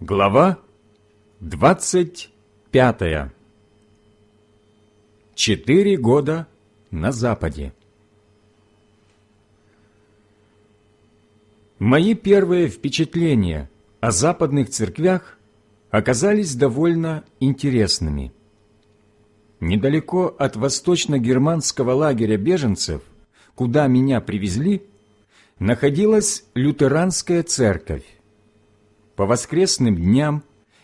Глава двадцать пятая. Четыре года на Западе. Мои первые впечатления о западных церквях оказались довольно интересными. Недалеко от восточно-германского лагеря беженцев, куда меня привезли, находилась лютеранская церковь. По воскресным дням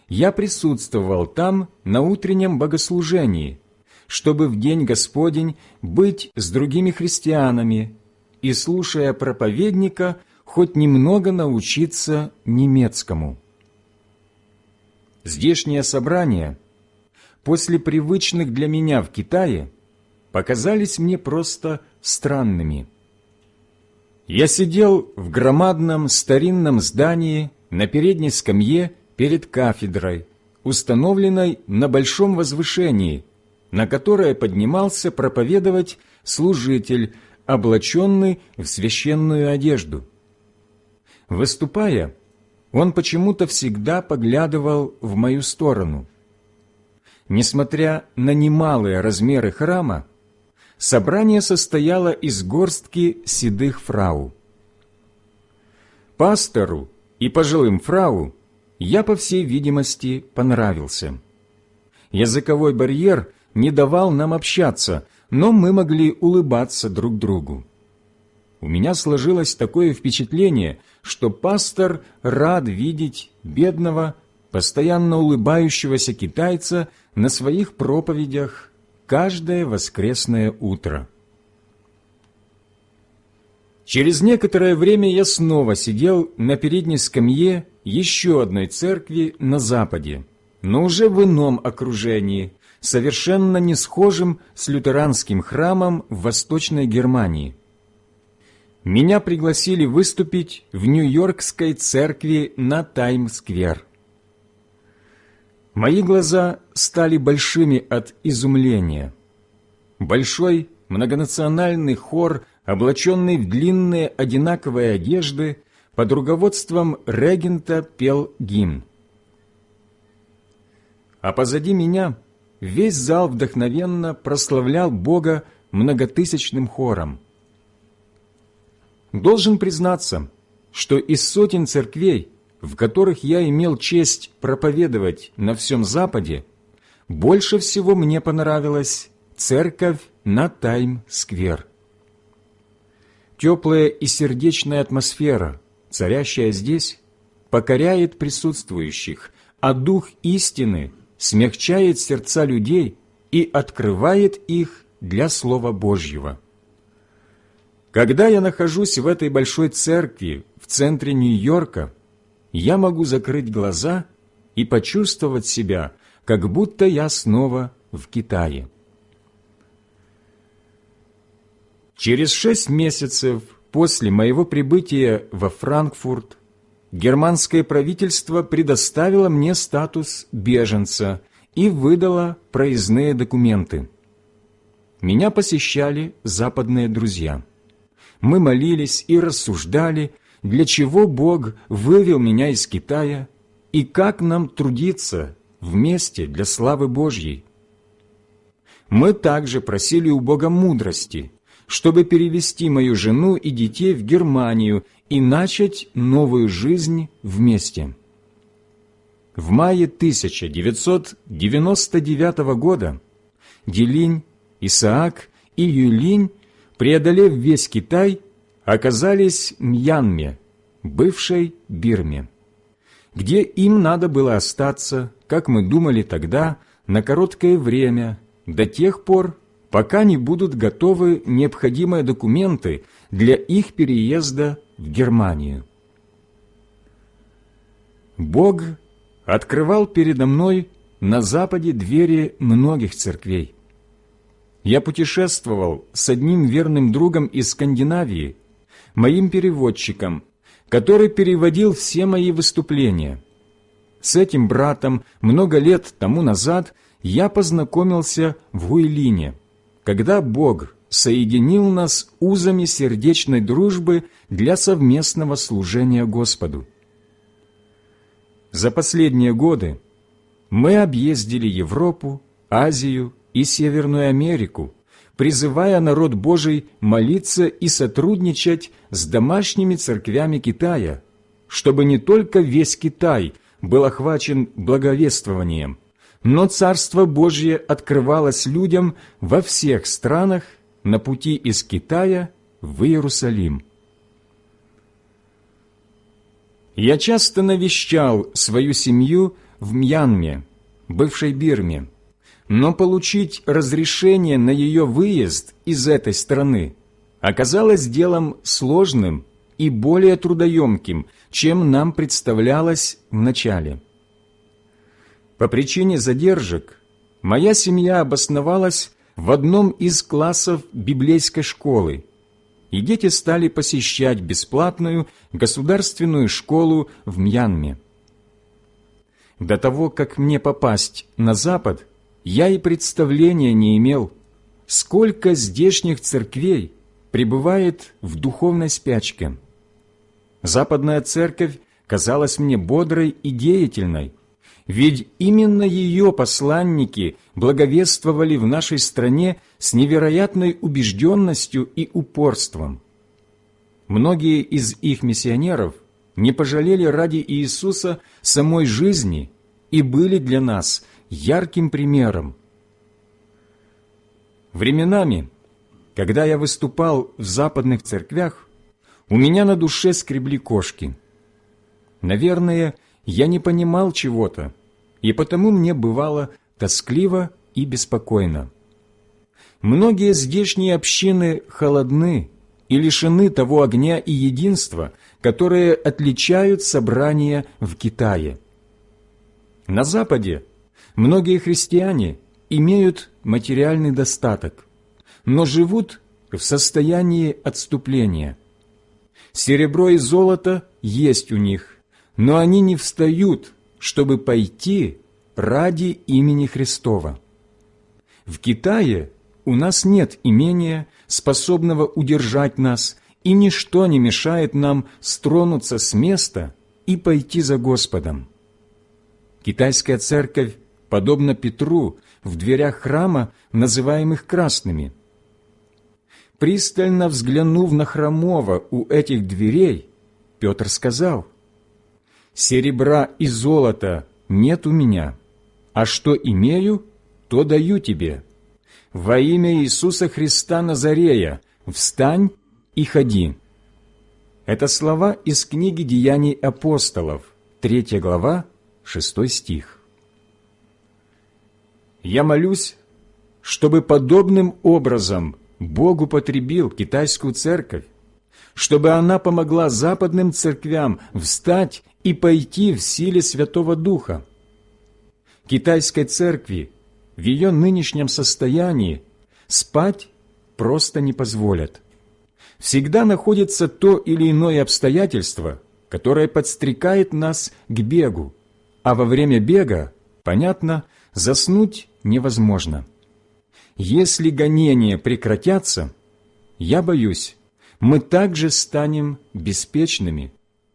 я присутствовал там на утреннем богослужении, чтобы в день Господень быть с другими христианами и, слушая проповедника, хоть немного научиться немецкому. Здешние собрания, после привычных для меня в Китае, показались мне просто странными. Я сидел в громадном старинном здании на передней скамье перед кафедрой, установленной на большом возвышении, на которое поднимался проповедовать служитель, облаченный в священную одежду. Выступая, он почему-то всегда поглядывал в мою сторону. Несмотря на немалые размеры храма, собрание состояло из горстки седых фрау. Пастору и пожилым фрау я, по всей видимости, понравился. Языковой барьер не давал нам общаться, но мы могли улыбаться друг другу. У меня сложилось такое впечатление, что пастор рад видеть бедного, постоянно улыбающегося китайца на своих проповедях каждое воскресное утро. Через некоторое время я снова сидел на передней скамье еще одной церкви на Западе, но уже в ином окружении, совершенно не схожим с лютеранским храмом в Восточной Германии. Меня пригласили выступить в Нью-Йоркской церкви на Тайм-сквер. Мои глаза стали большими от изумления. Большой многонациональный хор облаченный в длинные одинаковые одежды, под руководством регента пел гимн. А позади меня весь зал вдохновенно прославлял Бога многотысячным хором. Должен признаться, что из сотен церквей, в которых я имел честь проповедовать на всем Западе, больше всего мне понравилась церковь на Тайм-сквер теплая и сердечная атмосфера, царящая здесь, покоряет присутствующих, а дух истины смягчает сердца людей и открывает их для Слова Божьего. Когда я нахожусь в этой большой церкви в центре Нью-Йорка, я могу закрыть глаза и почувствовать себя, как будто я снова в Китае. Через шесть месяцев после моего прибытия во Франкфурт германское правительство предоставило мне статус беженца и выдало проездные документы. Меня посещали западные друзья. Мы молились и рассуждали, для чего Бог вывел меня из Китая и как нам трудиться вместе для славы Божьей. Мы также просили у Бога мудрости, чтобы перевести мою жену и детей в Германию и начать новую жизнь вместе. В мае 1999 года Делинь, Исаак и Юлинь, преодолев весь Китай, оказались в Мьянме, бывшей Бирме, где им надо было остаться, как мы думали тогда, на короткое время, до тех пор, пока не будут готовы необходимые документы для их переезда в Германию. Бог открывал передо мной на Западе двери многих церквей. Я путешествовал с одним верным другом из Скандинавии, моим переводчиком, который переводил все мои выступления. С этим братом много лет тому назад я познакомился в Гуйлине, когда Бог соединил нас узами сердечной дружбы для совместного служения Господу. За последние годы мы объездили Европу, Азию и Северную Америку, призывая народ Божий молиться и сотрудничать с домашними церквями Китая, чтобы не только весь Китай был охвачен благовествованием, но Царство Божье открывалось людям во всех странах на пути из Китая в Иерусалим. Я часто навещал свою семью в Мьянме, бывшей Бирме, но получить разрешение на ее выезд из этой страны оказалось делом сложным и более трудоемким, чем нам представлялось вначале. По причине задержек моя семья обосновалась в одном из классов библейской школы, и дети стали посещать бесплатную государственную школу в Мьянме. До того, как мне попасть на Запад, я и представления не имел, сколько здешних церквей пребывает в духовной спячке. Западная церковь казалась мне бодрой и деятельной, ведь именно ее посланники благовествовали в нашей стране с невероятной убежденностью и упорством. Многие из их миссионеров не пожалели ради Иисуса самой жизни и были для нас ярким примером. Временами, когда я выступал в западных церквях, у меня на душе скребли кошки. Наверное, я не понимал чего-то, и потому мне бывало тоскливо и беспокойно. Многие здешние общины холодны и лишены того огня и единства, которые отличают собрания в Китае. На Западе многие христиане имеют материальный достаток, но живут в состоянии отступления. Серебро и золото есть у них, но они не встают чтобы пойти ради имени Христова. В Китае у нас нет имения, способного удержать нас, и ничто не мешает нам стронуться с места и пойти за Господом. Китайская церковь, подобно Петру, в дверях храма, называемых красными. Пристально взглянув на хромого у этих дверей, Петр сказал – серебра и золота нет у меня, а что имею, то даю тебе. Во имя Иисуса Христа Назарея встань и ходи». Это слова из книги «Деяний апостолов», 3 глава, 6 стих. Я молюсь, чтобы подобным образом Бог употребил китайскую церковь, чтобы она помогла западным церквям встать и пойти в силе Святого Духа. Китайской церкви в ее нынешнем состоянии спать просто не позволят. Всегда находится то или иное обстоятельство, которое подстрекает нас к бегу, а во время бега, понятно, заснуть невозможно. Если гонения прекратятся, я боюсь, мы также станем беспечными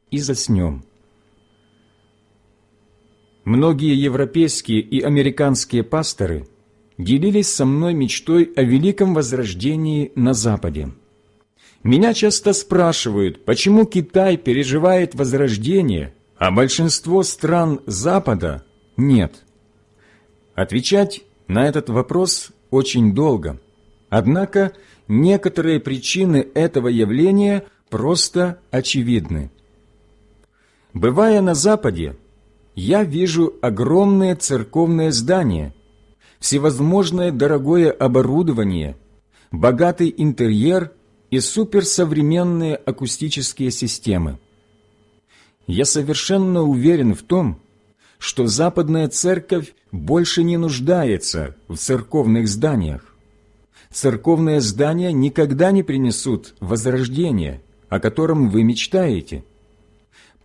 и заснем. Многие европейские и американские пасторы делились со мной мечтой о великом возрождении на Западе. Меня часто спрашивают, почему Китай переживает возрождение, а большинство стран Запада нет. Отвечать на этот вопрос очень долго. Однако некоторые причины этого явления просто очевидны. Бывая на Западе, я вижу огромные церковные здания, всевозможное дорогое оборудование, богатый интерьер и суперсовременные акустические системы. Я совершенно уверен в том, что западная церковь больше не нуждается в церковных зданиях. Церковные здания никогда не принесут возрождения, о котором вы мечтаете –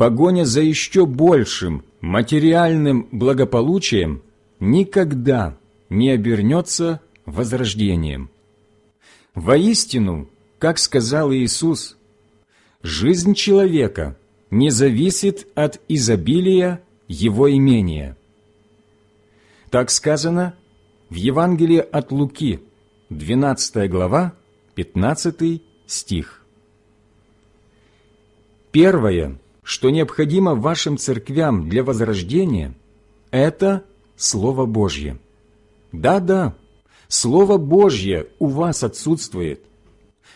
погоня за еще большим материальным благополучием никогда не обернется возрождением. Воистину, как сказал Иисус, жизнь человека не зависит от изобилия его имение. Так сказано в Евангелии от Луки, 12 глава, 15 стих. Первое, что необходимо вашим церквям для возрождения, это Слово Божье. Да-да, Слово Божье у вас отсутствует.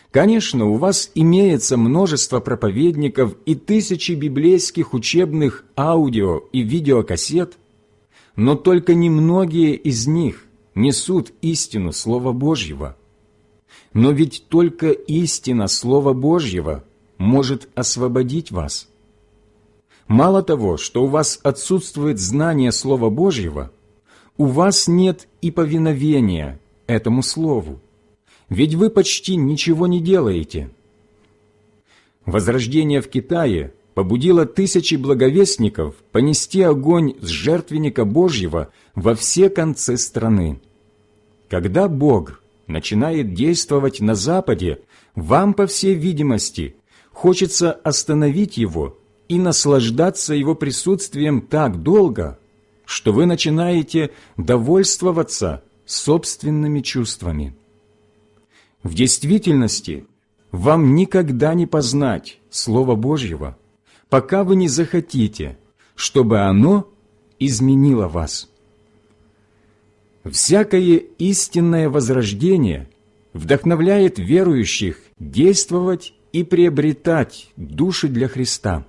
Конечно, у вас имеется множество проповедников и тысячи библейских учебных аудио и видеокассет, но только немногие из них несут истину Слова Божьего. Но ведь только истина Слова Божьего может освободить вас. Мало того, что у вас отсутствует знание Слова Божьего, у вас нет и повиновения этому Слову ведь вы почти ничего не делаете. Возрождение в Китае побудило тысячи благовестников понести огонь с жертвенника Божьего во все концы страны. Когда Бог начинает действовать на Западе, вам, по всей видимости, хочется остановить Его и наслаждаться Его присутствием так долго, что вы начинаете довольствоваться собственными чувствами. В действительности вам никогда не познать Слова Божьего, пока вы не захотите, чтобы оно изменило вас. Всякое истинное возрождение вдохновляет верующих действовать и приобретать души для Христа.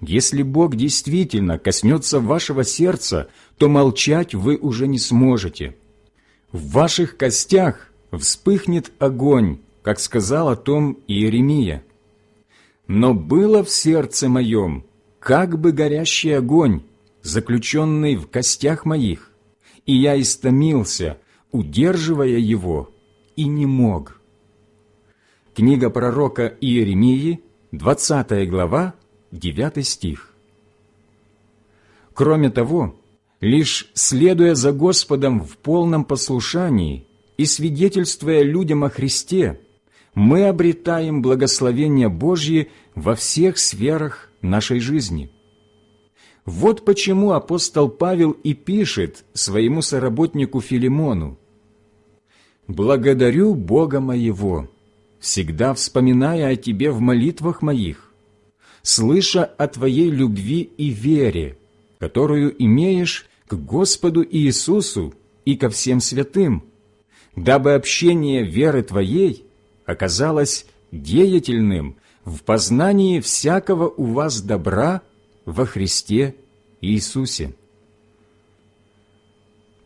Если Бог действительно коснется вашего сердца, то молчать вы уже не сможете. В ваших костях вспыхнет огонь, как сказал о том Иеремия. Но было в сердце моем как бы горящий огонь, заключенный в костях моих, и я истомился, удерживая его, и не мог. Книга пророка Иеремии, 20 глава, 9 стих. Кроме того, лишь следуя за Господом в полном послушании – и свидетельствуя людям о Христе, мы обретаем благословение Божье во всех сферах нашей жизни. Вот почему апостол Павел и пишет своему соработнику Филимону «Благодарю Бога моего, всегда вспоминая о Тебе в молитвах моих, слыша о Твоей любви и вере, которую имеешь к Господу Иисусу и ко всем святым, дабы общение веры Твоей оказалось деятельным в познании всякого у вас добра во Христе Иисусе.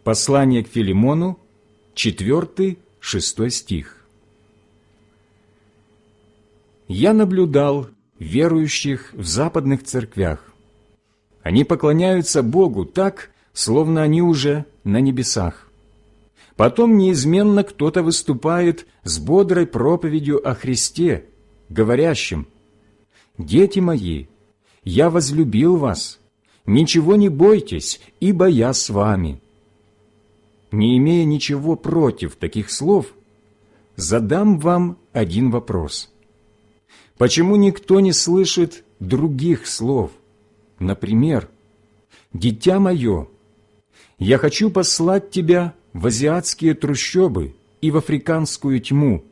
Послание к Филимону, 4-6 стих. «Я наблюдал верующих в западных церквях. Они поклоняются Богу так, словно они уже на небесах. Потом неизменно кто-то выступает с бодрой проповедью о Христе, говорящим «Дети мои, я возлюбил вас, ничего не бойтесь, ибо я с вами». Не имея ничего против таких слов, задам вам один вопрос. Почему никто не слышит других слов? Например, «Дитя мое, я хочу послать тебя в азиатские трущобы и в африканскую тьму,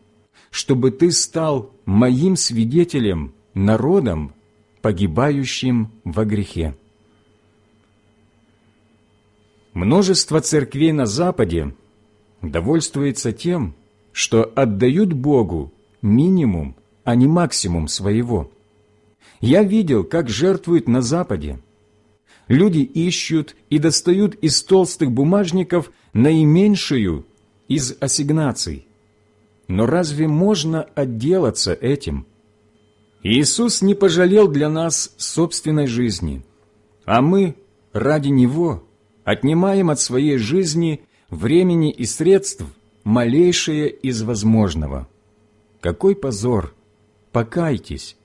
чтобы ты стал моим свидетелем, народом, погибающим во грехе. Множество церквей на Западе довольствуется тем, что отдают Богу минимум, а не максимум своего. Я видел, как жертвуют на Западе – люди ищут и достают из толстых бумажников наименьшую из ассигнаций. Но разве можно отделаться этим? Иисус не пожалел для нас собственной жизни, а мы ради Него отнимаем от своей жизни времени и средств малейшее из возможного. Какой позор! Покайтесь!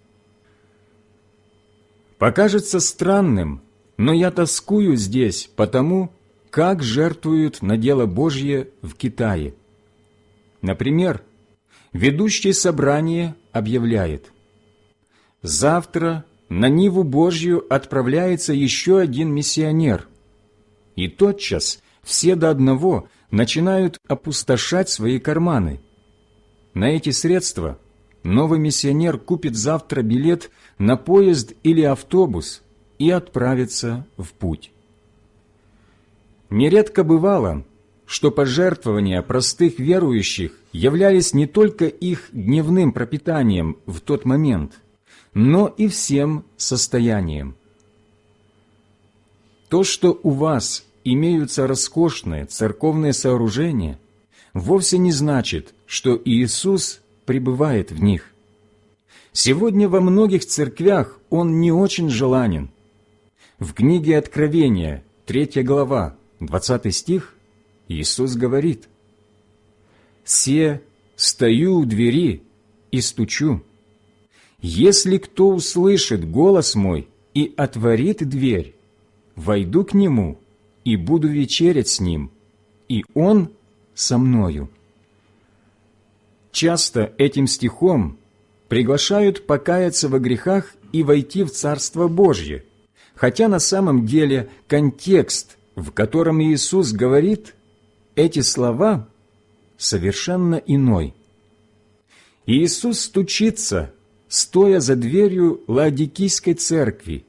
Покажется странным – но я тоскую здесь потому, как жертвуют на дело Божье в Китае. Например, ведущий собрание объявляет «Завтра на Ниву Божью отправляется еще один миссионер. И тотчас все до одного начинают опустошать свои карманы. На эти средства новый миссионер купит завтра билет на поезд или автобус и отправится в путь. Нередко бывало, что пожертвования простых верующих являлись не только их дневным пропитанием в тот момент, но и всем состоянием. То, что у вас имеются роскошные церковные сооружения, вовсе не значит, что Иисус пребывает в них. Сегодня во многих церквях Он не очень желанен. В книге Откровения, 3 глава, 20 стих, Иисус говорит, «Се стою у двери и стучу. Если кто услышит голос мой и отворит дверь, войду к нему и буду вечерять с ним, и он со мною». Часто этим стихом приглашают покаяться во грехах и войти в Царство Божье, хотя на самом деле контекст, в котором Иисус говорит эти слова, совершенно иной. Иисус стучится, стоя за дверью Лаодикийской церкви,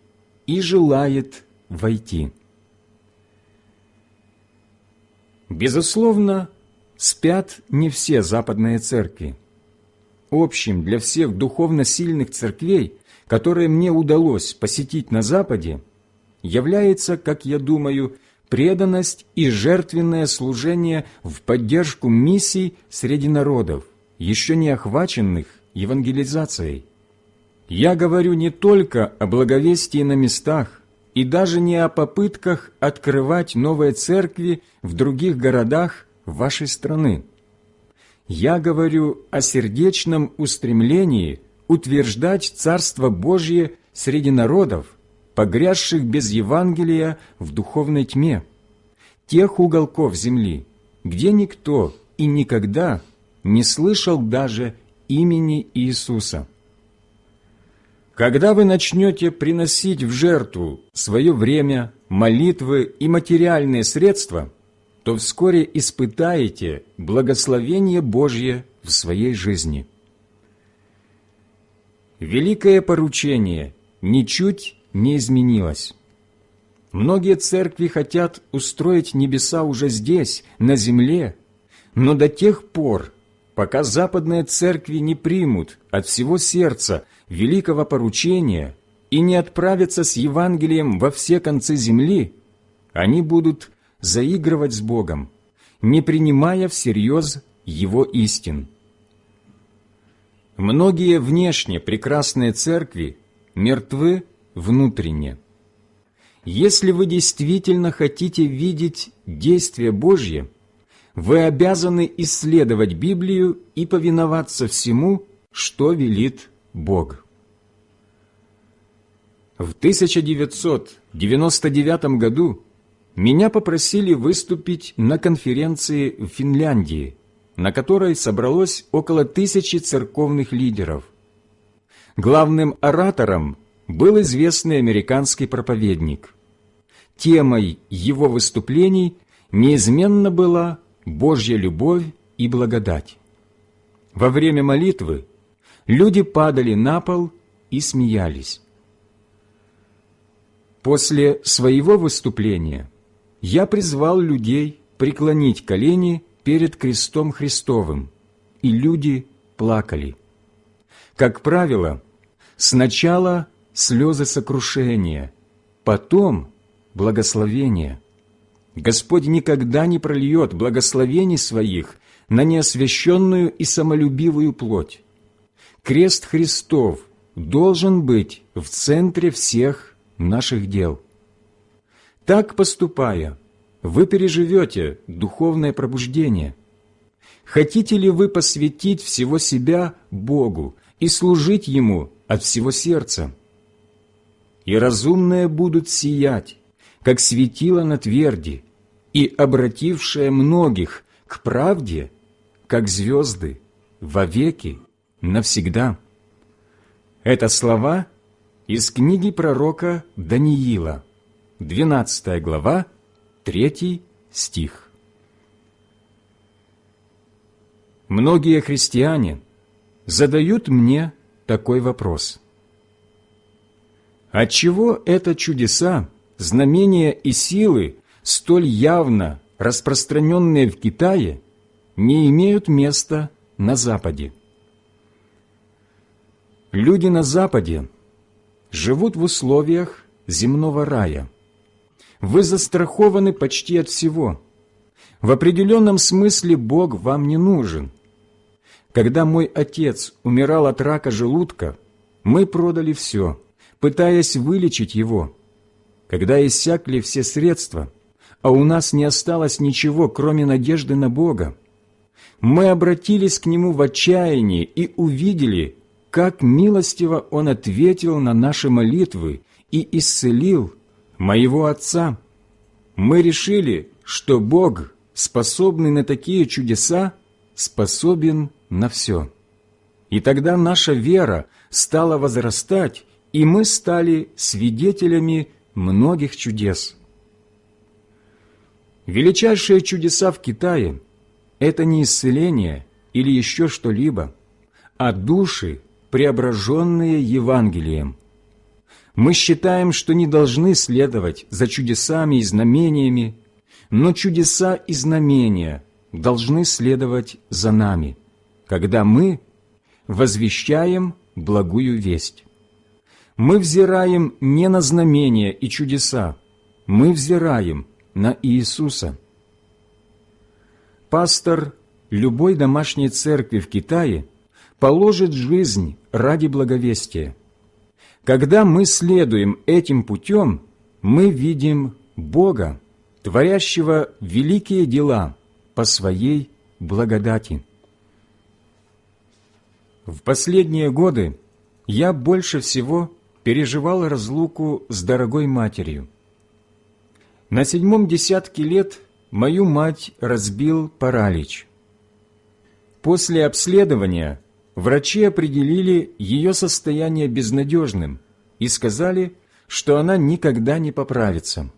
и желает войти. Безусловно, спят не все западные церкви. Общим для всех духовно сильных церквей которое мне удалось посетить на Западе, является, как я думаю, преданность и жертвенное служение в поддержку миссий среди народов, еще не охваченных евангелизацией. Я говорю не только о благовестии на местах и даже не о попытках открывать новые церкви в других городах вашей страны. Я говорю о сердечном устремлении – утверждать Царство Божье среди народов, погрязших без Евангелия в духовной тьме, тех уголков земли, где никто и никогда не слышал даже имени Иисуса. Когда вы начнете приносить в жертву свое время, молитвы и материальные средства, то вскоре испытаете благословение Божье в своей жизни великое поручение ничуть не изменилось. Многие церкви хотят устроить небеса уже здесь, на земле, но до тех пор, пока западные церкви не примут от всего сердца великого поручения и не отправятся с Евангелием во все концы земли, они будут заигрывать с Богом, не принимая всерьез Его истин. Многие внешне прекрасные церкви мертвы внутренне. Если вы действительно хотите видеть действие Божье, вы обязаны исследовать Библию и повиноваться всему, что велит Бог. В 1999 году меня попросили выступить на конференции в Финляндии – на которой собралось около тысячи церковных лидеров. Главным оратором был известный американский проповедник. Темой его выступлений неизменно была Божья любовь и благодать. Во время молитвы люди падали на пол и смеялись. После своего выступления я призвал людей преклонить колени перед крестом Христовым, и люди плакали. Как правило, сначала слезы сокрушения, потом благословение. Господь никогда не прольет благословений своих на неосвященную и самолюбивую плоть. Крест Христов должен быть в центре всех наших дел. Так поступая, вы переживете духовное пробуждение. Хотите ли вы посвятить всего себя Богу и служить Ему от всего сердца? И разумные будут сиять, как светило на тверди, и обратившие многих к правде, как звезды, вовеки, навсегда. Это слова, из книги пророка Даниила, 12 глава, 3 стих. Многие христиане задают мне такой вопрос. Отчего это чудеса, знамения и силы, столь явно распространенные в Китае, не имеют места на Западе? Люди на Западе живут в условиях земного рая. Вы застрахованы почти от всего. В определенном смысле Бог вам не нужен. Когда мой отец умирал от рака желудка, мы продали все, пытаясь вылечить его. Когда иссякли все средства, а у нас не осталось ничего, кроме надежды на Бога, мы обратились к Нему в отчаянии и увидели, как милостиво Он ответил на наши молитвы и исцелил моего отца. Мы решили, что Бог, способный на такие чудеса, способен на все. И тогда наша вера стала возрастать, и мы стали свидетелями многих чудес. Величайшие чудеса в Китае – это не исцеление или еще что-либо, а души, преображенные Евангелием. Мы считаем, что не должны следовать за чудесами и знамениями, но чудеса и знамения должны следовать за нами, когда мы возвещаем благую весть. Мы взираем не на знамения и чудеса, мы взираем на Иисуса. Пастор любой домашней церкви в Китае – положит жизнь ради благовестия. Когда мы следуем этим путем, мы видим Бога, творящего великие дела по Своей благодати. В последние годы я больше всего переживал разлуку с дорогой матерью. На седьмом десятке лет мою мать разбил паралич. После обследования врачи определили ее состояние безнадежным и сказали, что она никогда не поправится.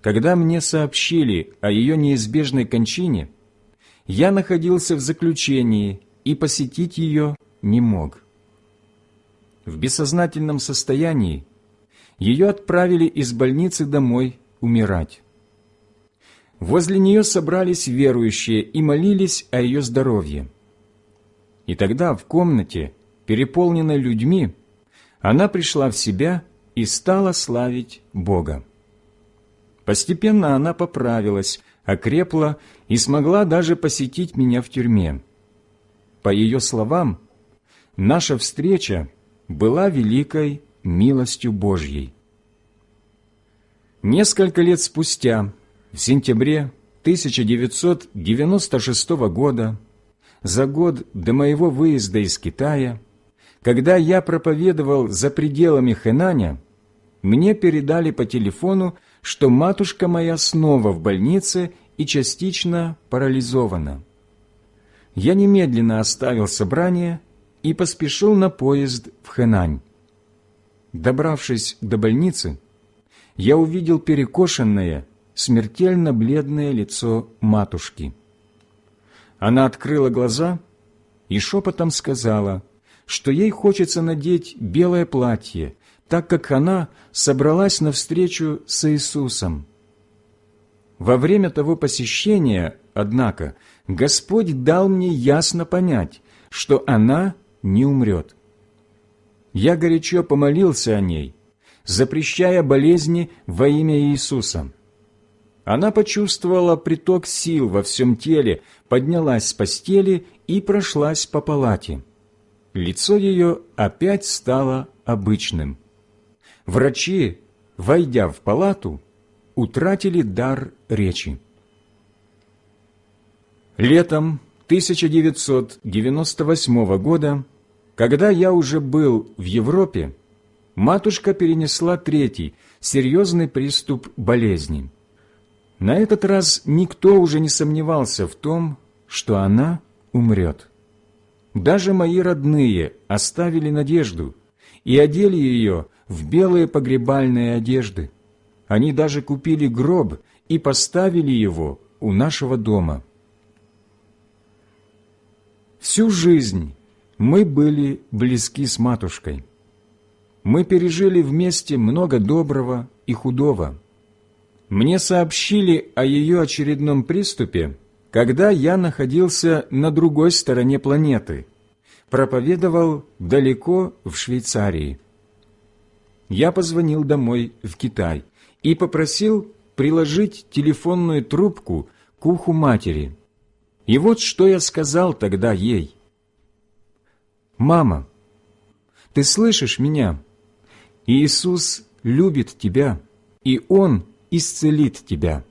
Когда мне сообщили о ее неизбежной кончине, я находился в заключении и посетить ее не мог. В бессознательном состоянии ее отправили из больницы домой умирать. Возле нее собрались верующие и молились о ее здоровье. И тогда в комнате, переполненной людьми, она пришла в себя и стала славить Бога. Постепенно она поправилась, окрепла и смогла даже посетить меня в тюрьме. По ее словам, наша встреча была великой милостью Божьей. Несколько лет спустя, в сентябре 1996 года, за год до моего выезда из Китая, когда я проповедовал за пределами Хэнаня, мне передали по телефону, что матушка моя снова в больнице и частично парализована. Я немедленно оставил собрание и поспешил на поезд в Хэнань. Добравшись до больницы, я увидел перекошенное, смертельно бледное лицо матушки – она открыла глаза и шепотом сказала, что ей хочется надеть белое платье, так как она собралась на встречу с Иисусом. Во время того посещения, однако, Господь дал мне ясно понять, что она не умрет. Я горячо помолился о ней, запрещая болезни во имя Иисуса. Она почувствовала приток сил во всем теле, поднялась с постели и прошлась по палате. Лицо ее опять стало обычным. Врачи, войдя в палату, утратили дар речи. Летом 1998 года, когда я уже был в Европе, матушка перенесла третий, серьезный приступ болезни – на этот раз никто уже не сомневался в том, что она умрет. Даже мои родные оставили надежду, и одели ее в белые погребальные одежды. Они даже купили гроб и поставили его у нашего дома. Всю жизнь мы были близки с матушкой. Мы пережили вместе много доброго и худого. Мне сообщили о ее очередном приступе, когда я находился на другой стороне планеты, проповедовал далеко в Швейцарии. Я позвонил домой в Китай и попросил приложить телефонную трубку к уху матери. И вот что я сказал тогда ей. «Мама, ты слышишь меня? Иисус любит тебя, и Он исцелит тебя».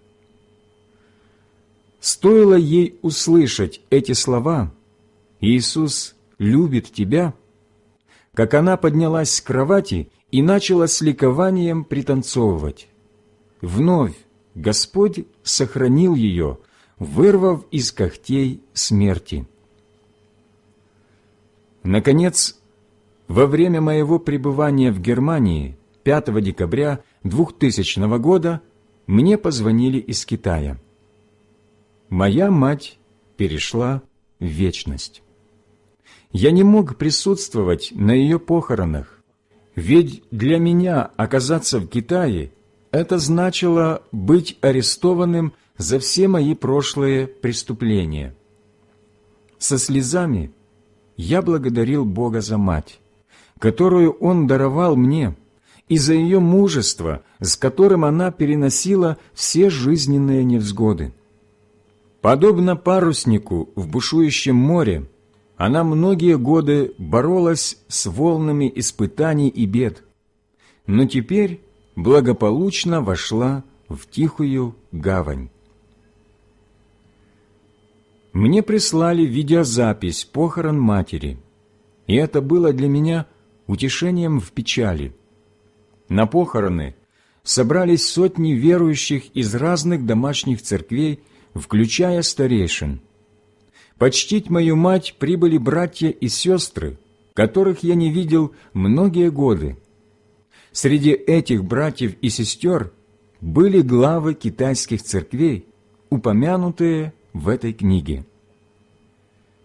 Стоило ей услышать эти слова «Иисус любит тебя», как она поднялась с кровати и начала с ликованием пританцовывать. Вновь Господь сохранил ее, вырвав из когтей смерти. Наконец, во время моего пребывания в Германии 5 декабря 2000 года мне позвонили из Китая. Моя мать перешла в вечность. Я не мог присутствовать на ее похоронах, ведь для меня оказаться в Китае это значило быть арестованным за все мои прошлые преступления. Со слезами я благодарил Бога за мать, которую Он даровал мне, и за ее мужество, с которым она переносила все жизненные невзгоды. Подобно паруснику в бушующем море, она многие годы боролась с волнами испытаний и бед, но теперь благополучно вошла в тихую гавань. Мне прислали видеозапись похорон матери, и это было для меня утешением в печали. На похороны собрались сотни верующих из разных домашних церквей, включая старейшин. Почтить мою мать прибыли братья и сестры, которых я не видел многие годы, Среди этих братьев и сестер были главы китайских церквей, упомянутые в этой книге.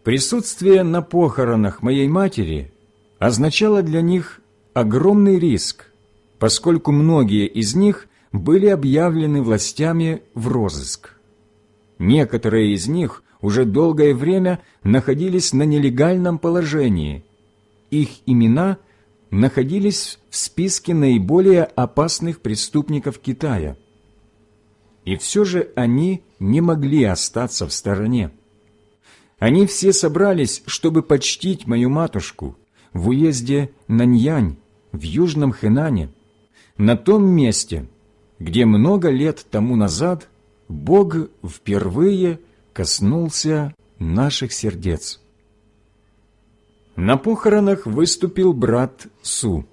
Присутствие на похоронах моей матери означало для них огромный риск, поскольку многие из них были объявлены властями в розыск. Некоторые из них уже долгое время находились на нелегальном положении. Их имена находились в списке наиболее опасных преступников Китая. И все же они не могли остаться в стороне. Они все собрались, чтобы почтить мою матушку в уезде Наньянь, в Южном Хэнане, на том месте, где много лет тому назад Бог впервые коснулся наших сердец. На похоронах выступил брат Су.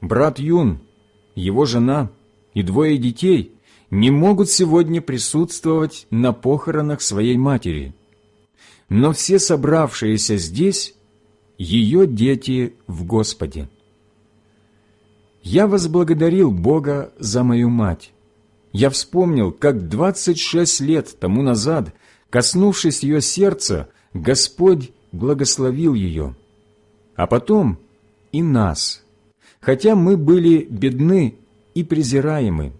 Брат Юн, его жена и двое детей не могут сегодня присутствовать на похоронах своей матери, но все собравшиеся здесь – ее дети в Господе. Я возблагодарил Бога за мою мать. Я вспомнил, как 26 лет тому назад, коснувшись ее сердца, Господь благословил ее, а потом и нас, хотя мы были бедны и презираемы,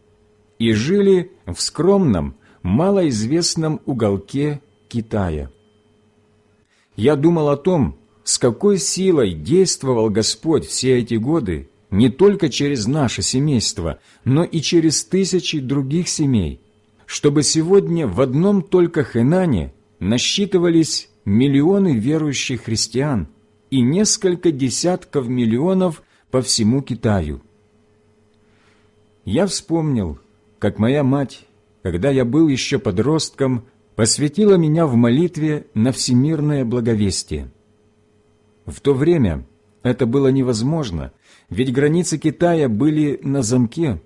и жили в скромном, малоизвестном уголке Китая. Я думал о том, с какой силой действовал Господь все эти годы не только через наше семейство, но и через тысячи других семей, чтобы сегодня в одном только Хэнане насчитывались миллионы верующих христиан и несколько десятков миллионов по всему Китаю. Я вспомнил, как моя мать, когда я был еще подростком, посвятила меня в молитве на всемирное благовестие. В то время это было невозможно, ведь границы Китая были на замке,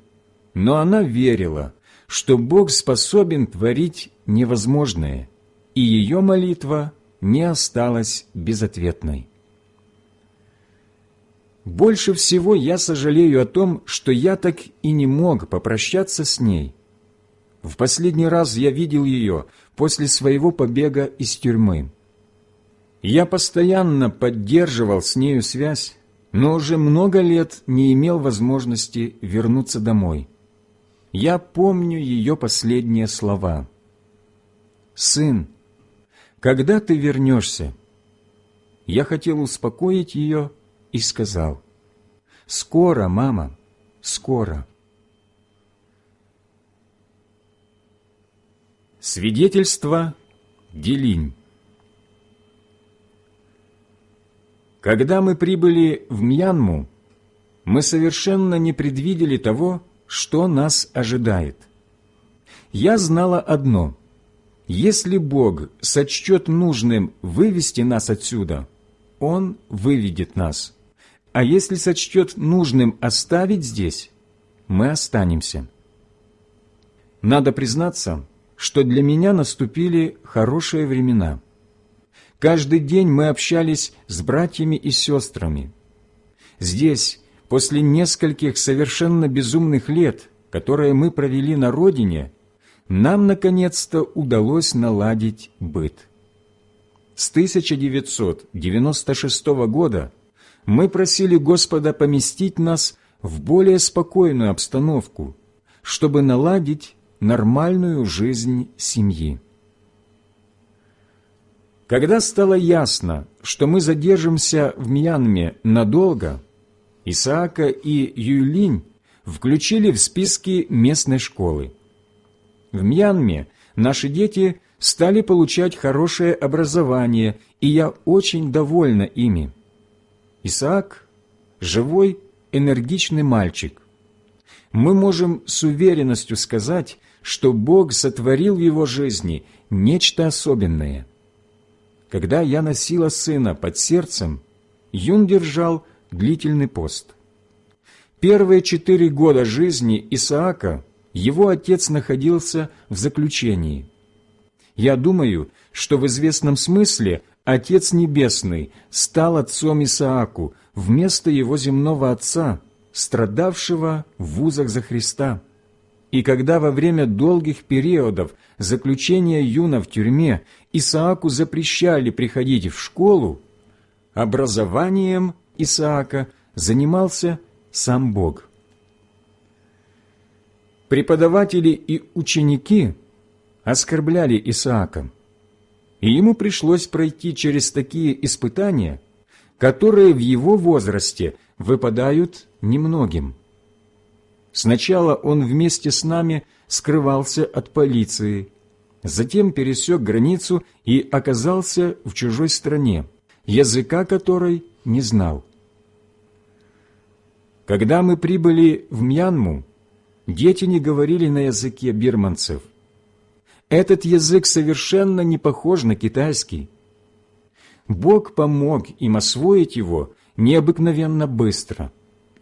но она верила, что Бог способен творить невозможное, и ее молитва не осталась безответной. Больше всего я сожалею о том, что я так и не мог попрощаться с ней. В последний раз я видел ее после своего побега из тюрьмы. Я постоянно поддерживал с нею связь, но уже много лет не имел возможности вернуться домой. Я помню ее последние слова. «Сын, когда ты вернешься?» Я хотел успокоить ее и сказал, «Скоро, мама, скоро». Свидетельство Делинь Когда мы прибыли в Мьянму, мы совершенно не предвидели того, что нас ожидает. Я знала одно – если Бог сочтет нужным вывести нас отсюда, Он выведет нас. А если сочтет нужным оставить здесь, мы останемся. Надо признаться, что для меня наступили хорошие времена. Каждый день мы общались с братьями и сестрами. Здесь, после нескольких совершенно безумных лет, которые мы провели на родине, нам наконец-то удалось наладить быт. С 1996 года мы просили Господа поместить нас в более спокойную обстановку, чтобы наладить нормальную жизнь семьи. Когда стало ясно, что мы задержимся в Мьянме надолго, Исаака и Юйлинь включили в списки местной школы. В Мьянме наши дети стали получать хорошее образование, и я очень довольна ими. Исаак – живой, энергичный мальчик. Мы можем с уверенностью сказать, что Бог сотворил в его жизни нечто особенное – когда я носила сына под сердцем, Юн держал длительный пост. Первые четыре года жизни Исаака его отец находился в заключении. Я думаю, что в известном смысле Отец Небесный стал отцом Исааку вместо его земного отца, страдавшего в вузах за Христа. И когда во время долгих периодов заключения Юна в тюрьме Исааку запрещали приходить в школу, образованием Исаака занимался сам Бог. Преподаватели и ученики оскорбляли Исаака, и ему пришлось пройти через такие испытания, которые в его возрасте выпадают немногим. Сначала он вместе с нами скрывался от полиции, затем пересек границу и оказался в чужой стране, языка которой не знал. Когда мы прибыли в Мьянму, дети не говорили на языке бирманцев. Этот язык совершенно не похож на китайский. Бог помог им освоить его необыкновенно быстро –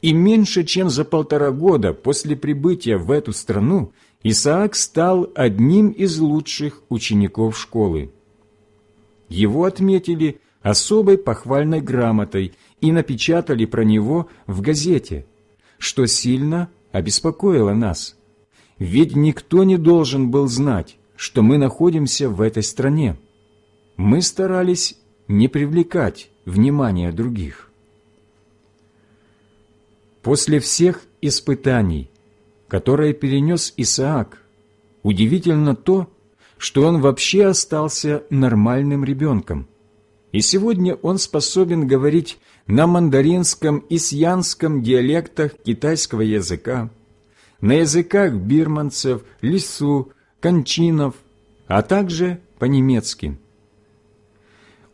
и меньше чем за полтора года после прибытия в эту страну Исаак стал одним из лучших учеников школы. Его отметили особой похвальной грамотой и напечатали про него в газете, что сильно обеспокоило нас. Ведь никто не должен был знать, что мы находимся в этой стране. Мы старались не привлекать внимания других. После всех испытаний, которые перенес Исаак, удивительно то, что он вообще остался нормальным ребенком. И сегодня он способен говорить на мандаринском и сьянском диалектах китайского языка, на языках бирманцев, лису, кончинов, а также по-немецки.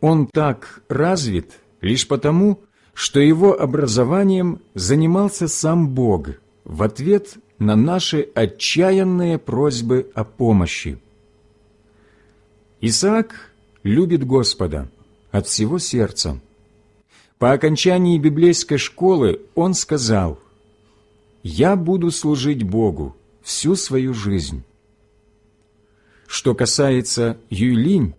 Он так развит лишь потому, что его образованием занимался сам Бог в ответ на наши отчаянные просьбы о помощи. Исаак любит Господа от всего сердца. По окончании библейской школы он сказал, «Я буду служить Богу всю свою жизнь». Что касается Юйлинь,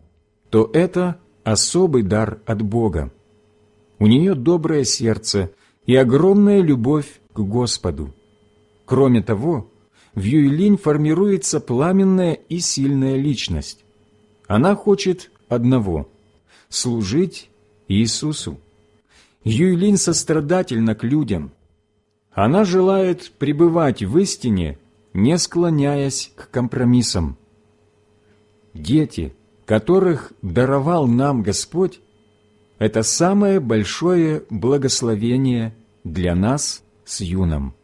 то это особый дар от Бога. У нее доброе сердце, и огромная любовь к Господу. Кроме того, в Юйлинь формируется пламенная и сильная личность. Она хочет одного – служить Иисусу. Юйлинь сострадательна к людям. Она желает пребывать в истине, не склоняясь к компромиссам. Дети, которых даровал нам Господь, это самое большое благословение для нас с юном.